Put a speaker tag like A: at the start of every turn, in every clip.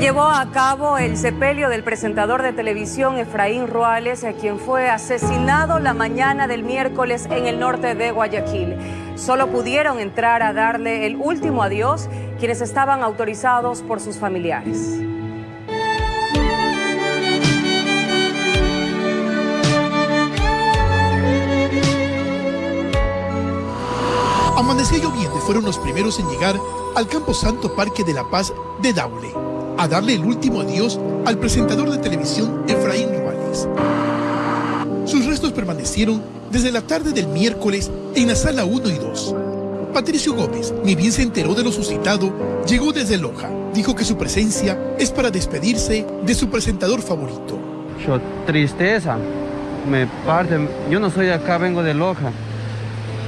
A: Llevó a cabo el sepelio del presentador de televisión Efraín Ruales, quien fue asesinado la mañana del miércoles en el norte de Guayaquil. Solo pudieron entrar a darle el último adiós quienes estaban autorizados por sus familiares.
B: Amanecía lloviendo fueron los primeros en llegar al Campo Santo Parque de la Paz de Daule, a darle el último adiós al presentador de televisión Efraín Ruales. Sus restos permanecieron desde la tarde del miércoles en la sala 1 y 2. Patricio Gómez, ni bien se enteró de lo suscitado, llegó desde Loja. Dijo que su presencia es para despedirse de su presentador favorito.
C: Yo, tristeza, me parte. Yo no soy de acá, vengo de Loja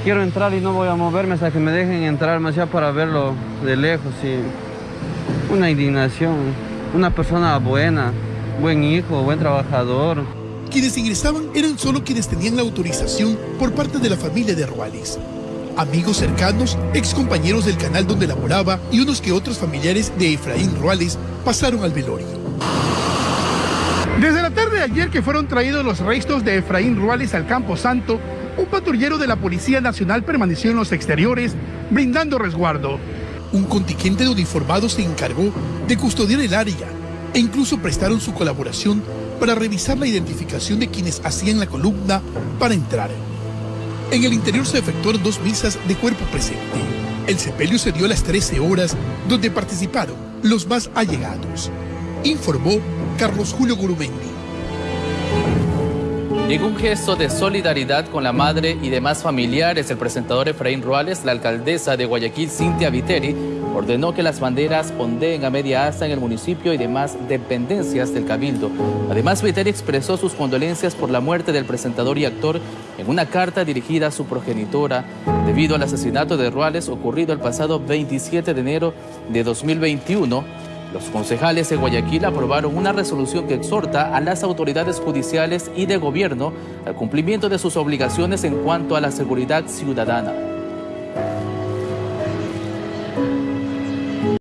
C: quiero entrar y no voy a moverme hasta que me dejen entrar más allá para verlo de lejos. Y una indignación, una persona buena, buen hijo, buen trabajador.
B: Quienes ingresaban eran solo quienes tenían la autorización por parte de la familia de Ruales. Amigos cercanos, ex compañeros del canal donde laboraba y unos que otros familiares de Efraín Ruales pasaron al velorio. Desde la tarde de ayer que fueron traídos los restos de Efraín Ruales al Campo Santo, un patrullero de la Policía Nacional permaneció en los exteriores brindando resguardo. Un contingente de uniformados se encargó de custodiar el área e incluso prestaron su colaboración para revisar la identificación de quienes hacían la columna para entrar. En el interior se efectuaron dos misas de cuerpo presente. El sepelio se dio a las 13 horas, donde participaron los más allegados. Informó Carlos Julio Gurumendi.
D: Un gesto de solidaridad con la madre y demás familiares, el presentador Efraín Ruales, la alcaldesa de Guayaquil, Cintia Viteri, ordenó que las banderas ondeen a media asta en el municipio y demás dependencias del Cabildo. Además, Viteri expresó sus condolencias por la muerte del presentador y actor en una carta dirigida a su progenitora debido al asesinato de Ruales ocurrido el pasado 27 de enero de 2021 los concejales de Guayaquil aprobaron una resolución que exhorta a las autoridades judiciales y de gobierno al cumplimiento de sus obligaciones en cuanto a la seguridad ciudadana.